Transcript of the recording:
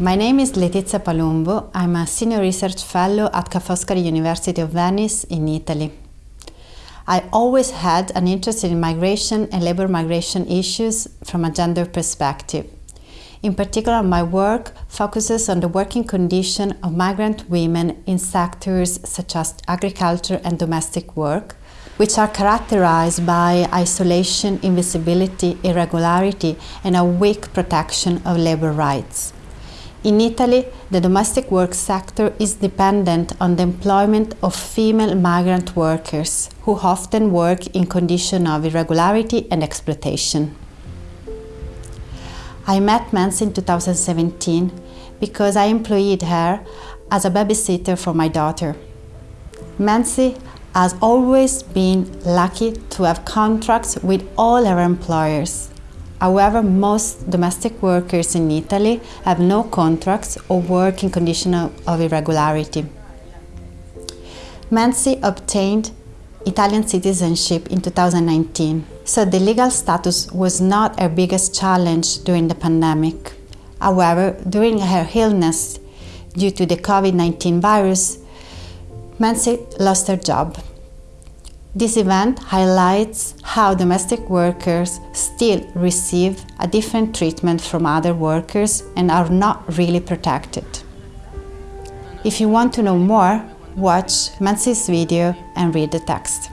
My name is Letizia Palumbo. I'm a senior research fellow at Ca' Foscari University of Venice in Italy. I always had an interest in migration and labor migration issues from a gender perspective. In particular, my work focuses on the working condition of migrant women in sectors such as agriculture and domestic work, which are characterized by isolation, invisibility, irregularity, and a weak protection of labor rights. In Italy, the domestic work sector is dependent on the employment of female migrant workers who often work in conditions of irregularity and exploitation. I met Mansi in 2017 because I employed her as a babysitter for my daughter. Mansi has always been lucky to have contracts with all her employers However, most domestic workers in Italy have no contracts or work in conditions of irregularity. Mansi obtained Italian citizenship in 2019, so the legal status was not her biggest challenge during the pandemic. However, during her illness due to the COVID-19 virus, Mansi lost her job. This event highlights how domestic workers still receive a different treatment from other workers and are not really protected. If you want to know more, watch Mansi's video and read the text.